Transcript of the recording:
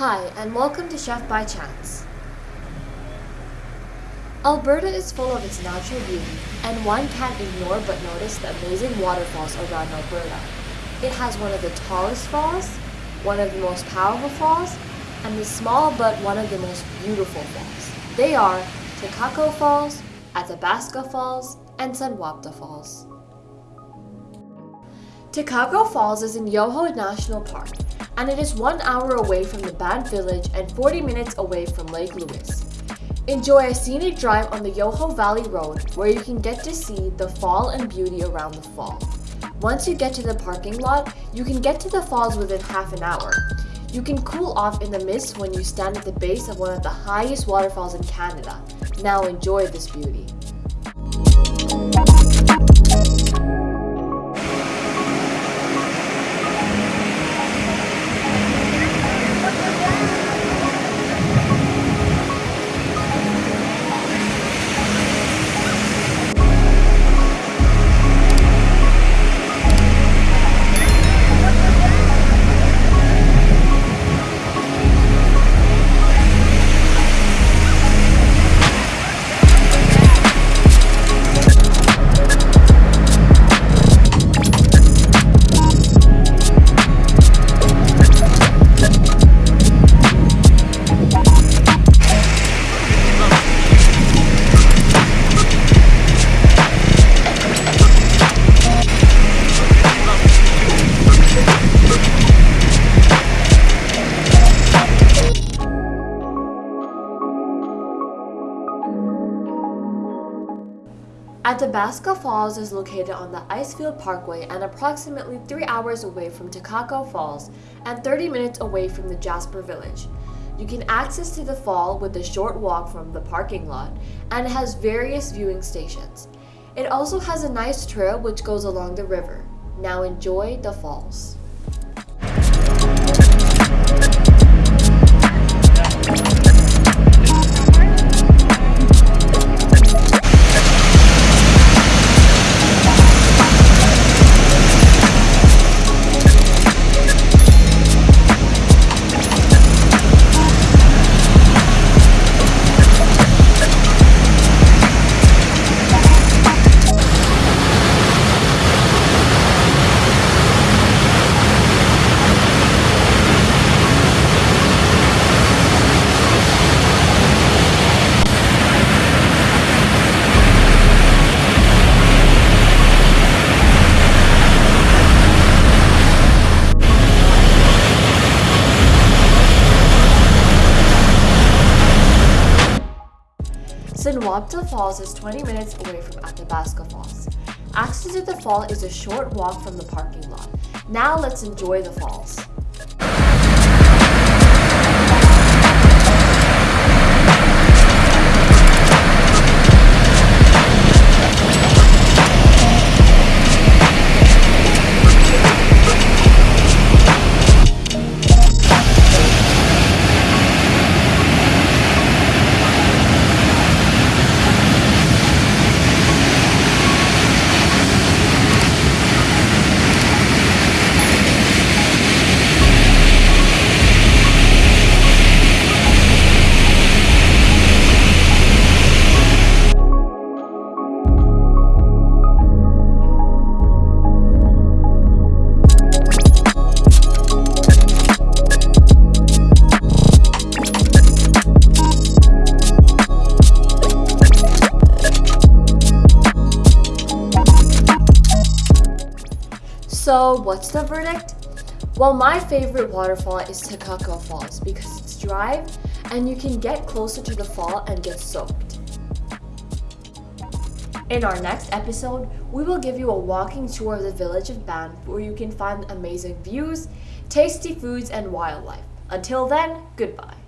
Hi, and welcome to Chef by Chance. Alberta is full of its natural beauty, and one can't ignore but notice the amazing waterfalls around Alberta. It has one of the tallest falls, one of the most powerful falls, and the small but one of the most beautiful falls. They are Takakkaw Falls, Athabasca Falls, and Sunwapta Falls. Takakkaw Falls is in Yoho National Park, and it is one hour away from the Banff Village and 40 minutes away from Lake Louise. Enjoy a scenic drive on the Yoho Valley Road where you can get to see the fall and beauty around the fall. Once you get to the parking lot, you can get to the falls within half an hour. You can cool off in the mist when you stand at the base of one of the highest waterfalls in Canada. Now enjoy this beauty. Athabasca Falls is located on the Icefield Parkway and approximately 3 hours away from Takakkaw Falls and 30 minutes away from the Jasper Village. You can access to the fall with a short walk from the parking lot and it has various viewing stations. It also has a nice trail which goes along the river. Now enjoy the falls. Sunwapta Falls is 20 minutes away from Athabasca Falls. Access to the fall is a short walk from the parking lot. Now let's enjoy the falls. So what's the verdict? Well, my favorite waterfall is Takakkaw Falls because it's dry and you can get closer to the fall and get soaked. In our next episode, we will give you a walking tour of the village of Banff where you can find amazing views, tasty foods, and wildlife. Until then, goodbye.